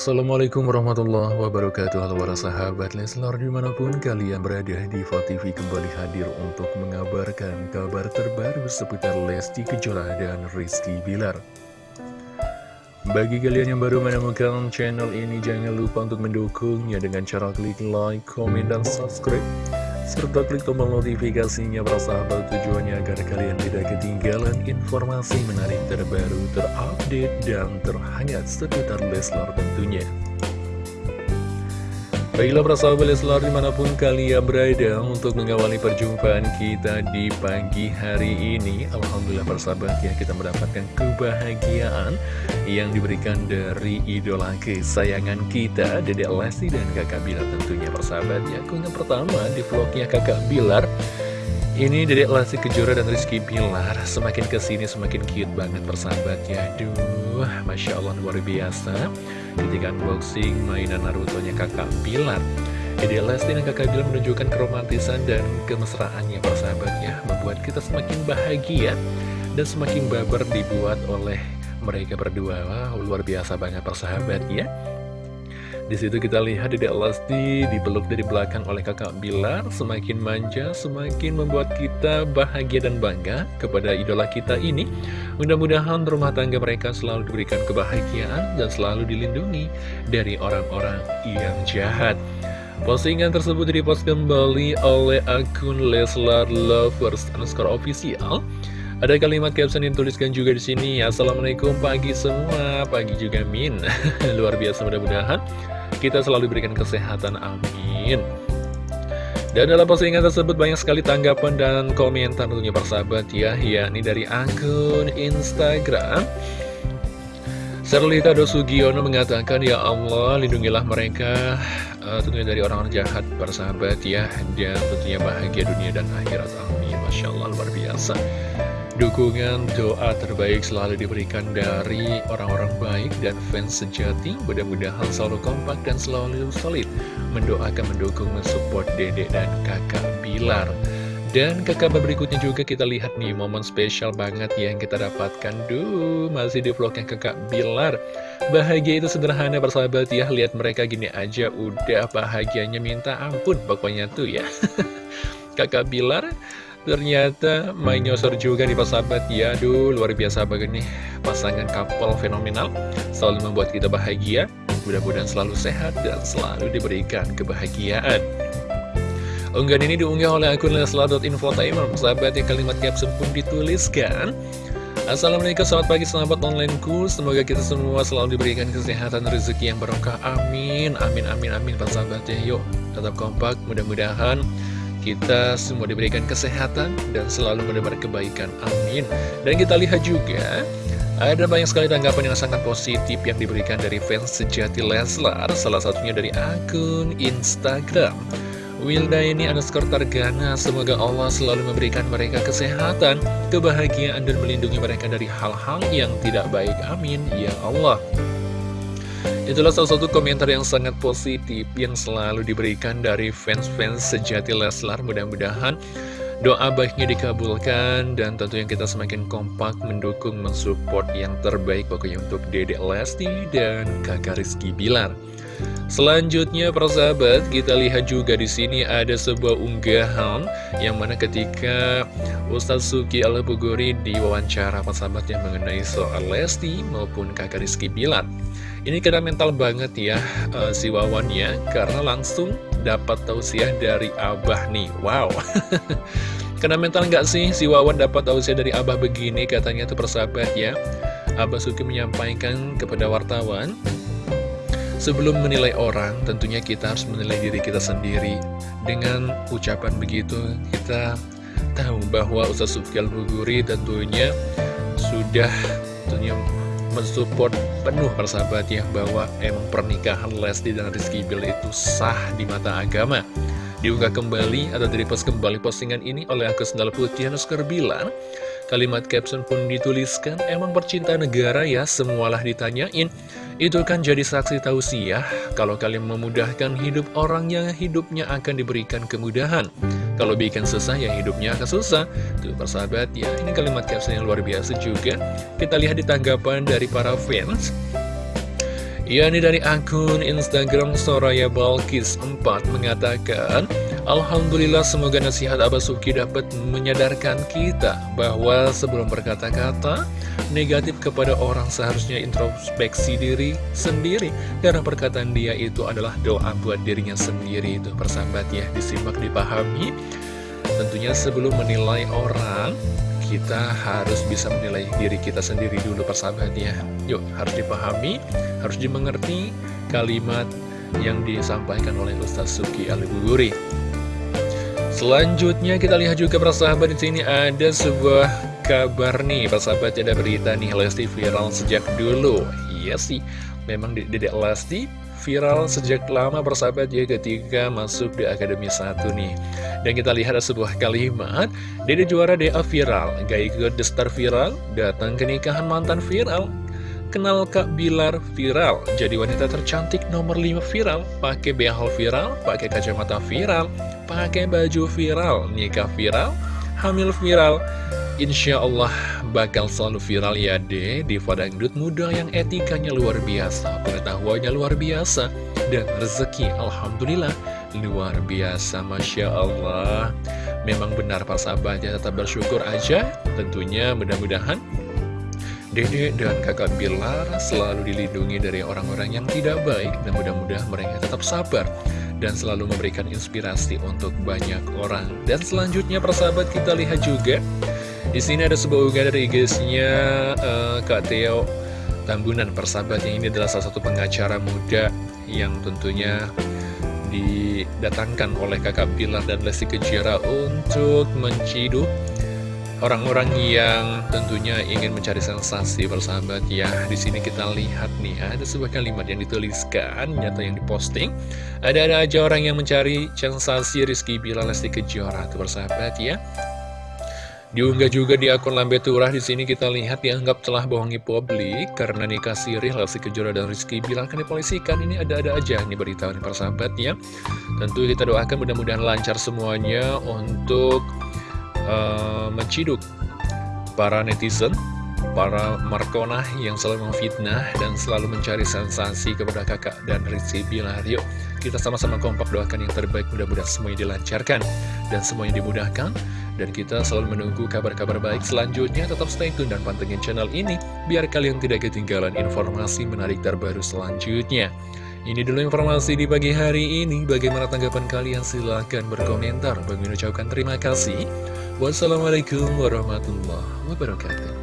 Assalamualaikum warahmatullahi wabarakatuh. Halo para sahabat Leslar di mana pun kalian berada di TV kembali hadir untuk mengabarkan kabar terbaru seputar Lesti Kejora dan Rizky Bilar. Bagi kalian yang baru menemukan channel ini jangan lupa untuk mendukungnya dengan cara klik like, komen, dan subscribe serta klik tombol notifikasinya para sahabat tujuannya agar kalian tidak ketinggalan informasi menarik terbaru, terupdate, dan terhangat seputar Leslar tentunya. Baiklah para sahabat Leslar di mana pun kalian berada untuk mengawali perjumpaan kita di pagi hari ini. Alhamdulillah para sahabat ya kita mendapatkan kebahagiaan yang diberikan dari idola kesayangan kita Dedek Lesti dan kakak Bilar tentunya persahabat ya Keunggah pertama di vlognya kakak Bilar ini Dedek Lesti Kejora dan Rizky Bilar. Semakin ke sini semakin cute banget persahabat ya Duh, Masya Allah luar biasa. Ketika unboxing mainan Naruto-nya kakak Bilar. Dedek Lesti dan kakak Bilar menunjukkan keromantisan dan kemesraannya persahabat ya Membuat kita semakin bahagia dan semakin baper dibuat oleh mereka berdua. Wow, luar biasa banget persahabat ya di situ kita lihat Dedek Lesti dipeluk dari belakang oleh kakak Bilar. Semakin manja, semakin membuat kita bahagia dan bangga kepada idola kita ini. Mudah-mudahan rumah tangga mereka selalu diberikan kebahagiaan dan selalu dilindungi dari orang-orang yang jahat. Postingan tersebut dipost kembali oleh akun Leslar Lovers underscore official. Ada kalimat caption yang tuliskan juga di sini. Assalamualaikum pagi semua, pagi juga Min. Luar biasa mudah-mudahan kita selalu diberikan kesehatan, amin. Dan dalam postingan tersebut banyak sekali tanggapan dan komentar tentunya persahabat ya, yakni dari akun Instagram. Serlita Dosugiono mengatakan, Ya Allah, lindungilah mereka uh, tentunya dari orang-orang jahat persahabat ya, dan tentunya bahagia dunia dan akhirat, amin. Masya Allah, luar biasa. Dukungan doa terbaik selalu diberikan dari orang-orang baik dan fans sejati. Mudah-mudahan selalu kompak dan selalu solid. Mendoakan, mendukung, mensupport dedek dan kakak Bilar. Dan ke kabar berikutnya juga kita lihat nih momen spesial banget yang kita dapatkan. Duh, masih di vlognya kakak Bilar. Bahagia itu sederhana persahabat ya. Lihat mereka gini aja udah bahagianya minta ampun. Pokoknya tuh ya. Kakak Bilar Ternyata main nyosor juga nih sahabat ya Aduh luar biasa banget nih. Pasangan couple fenomenal Selalu membuat kita bahagia. Mudah-mudahan selalu sehat dan selalu diberikan kebahagiaan. Unggahan ini diunggah oleh akun leslar.infotainment Sahabat yang kalimat caption pun dituliskan. Assalamualaikum selamat pagi sahabat onlineku. Semoga kita semua selalu diberikan kesehatan rezeki yang barokah. Amin Amin amin amin Pak sahabat ya. Yuk tetap kompak. Mudah-mudahan kita semua diberikan kesehatan dan selalu mendapat kebaikan. Amin. Dan kita lihat juga ada banyak sekali tanggapan yang sangat positif yang diberikan dari fans sejati Leslar, salah satunya dari akun Instagram. Wilda ini underscore Targana, semoga Allah selalu memberikan mereka kesehatan, kebahagiaan, dan melindungi mereka dari hal-hal yang tidak baik. Amin. Ya Allah. Itulah salah satu komentar yang sangat positif yang selalu diberikan dari fans-fans sejati Leslar. Mudah-mudahan doa baiknya dikabulkan dan tentu yang kita semakin kompak mendukung, mensupport yang terbaik pokoknya untuk Dedek Lesti dan kakak Rizky Bilar. Selanjutnya persahabat kita lihat juga di sini ada sebuah unggahan yang mana ketika Ustadz Suki Alabuguri diwawancara persahabat yang mengenai soal Lesti maupun kakak Rizky Bilar. Ini kena mental banget ya uh, si Wawan ya Karena langsung dapat tausiah dari Abah nih. Wow. Kena mental nggak sih si Wawan dapat tausiah dari Abah begini? Katanya tuh persahabat ya. Abah Suki menyampaikan kepada wartawan Sebelum menilai orang, tentunya kita harus menilai diri kita sendiri. Dengan ucapan begitu, kita tahu bahwa Ustaz Suki Al-Buguri tentunya sudah tentunya mensupport penuh persahabat ya bahwa emang pernikahan Lesti dan Rizky Bilar itu sah di mata agama. Diunggah kembali atau direpost kembali postingan ini oleh akun Sendal Putih Nuskar bilang kalimat caption pun dituliskan emang percinta negara ya semualah ditanyain. Itu kan jadi saksi tausiah kalau kalian memudahkan hidup orang yang hidupnya akan diberikan kemudahan kalau bikin susah ya hidupnya akan susah. Tuh persahabat ya ini kalimat caption yang luar biasa juga. Kita lihat di tanggapan dari para fans. Yakni dari akun Instagram Soraya Balkis 4 mengatakan Alhamdulillah semoga nasihat Abah Suki dapat menyadarkan kita bahwa sebelum berkata-kata negatif kepada orang seharusnya introspeksi diri sendiri. Karena perkataan dia itu adalah doa buat dirinya sendiri itu persahabat ya disimak dipahami. Tentunya sebelum menilai orang kita harus bisa menilai diri kita sendiri dulu persahabat ya. Yuk harus dipahami, harus dimengerti kalimat yang disampaikan oleh Ustaz Suki Al-Buguri Selanjutnya kita lihat juga persahabat di sini ada sebuah kabar nih. Persahabat ada berita nih Lesti viral sejak dulu. Iya sih, memang Dedek Lesti viral sejak lama bersahabat ya ketika masuk di Akademi 1 nih. Dan kita lihat ada sebuah kalimat Dede juara DA viral, gak ikut The Star viral, datang ke nikahan mantan viral. Kenal Kak Bilar viral, jadi wanita tercantik nomor 5 viral. Pakai behal viral, pakai kacamata viral, pakai baju viral, nikah viral, hamil viral. Insya Allah bakal selalu viral ya deh di dangdut muda yang etikanya luar biasa, pengetahuannya luar biasa, dan rezeki Alhamdulillah luar biasa Masya Allah. Memang benar Pak sahabatnya tetap bersyukur aja, tentunya mudah-mudahan Dede dan kakak Bilar selalu dilindungi dari orang-orang yang tidak baik dan mudah-mudahan mereka tetap sabar dan selalu memberikan inspirasi untuk banyak orang. Dan selanjutnya persahabat kita lihat juga di sini ada sebuah unggahan dari IG-nya uh, Kak Theo Tambunan persahabat yang ini adalah salah satu pengacara muda yang tentunya didatangkan oleh kakak Bilar dan Lesti Kejira untuk menciduk orang-orang yang tentunya ingin mencari sensasi persahabat ya di sini kita lihat nih ada sebuah kalimat yang dituliskan nyata yang diposting. Ada-ada aja orang yang mencari sensasi Rizky Bilar Lesti Kejora tuh persahabat ya. Diunggah juga di akun Lambe Turah di sini kita lihat dianggap telah bohongi publik karena nikah sirih Lesti Kejora dan Rizky bilang kan dipolisikan. Ini ada-ada aja nih berita nih persahabat ya. Tentu kita doakan mudah-mudahan lancar semuanya untuk uh, menciduk para netizen, para Markona yang selalu memfitnah dan selalu mencari sensasi kepada kakak dan Rizky Bilar. Yuk kita sama-sama kompak doakan yang terbaik mudah-mudahan semuanya dilancarkan dan semuanya dimudahkan dan kita selalu menunggu kabar-kabar baik selanjutnya. Tetap stay tune dan pantengin channel ini, biar kalian tidak ketinggalan informasi menarik terbaru selanjutnya. Ini dulu informasi di pagi hari ini. Bagaimana tanggapan kalian? Silahkan berkomentar. Bagi ucapkan terima kasih. Wassalamualaikum warahmatullahi wabarakatuh.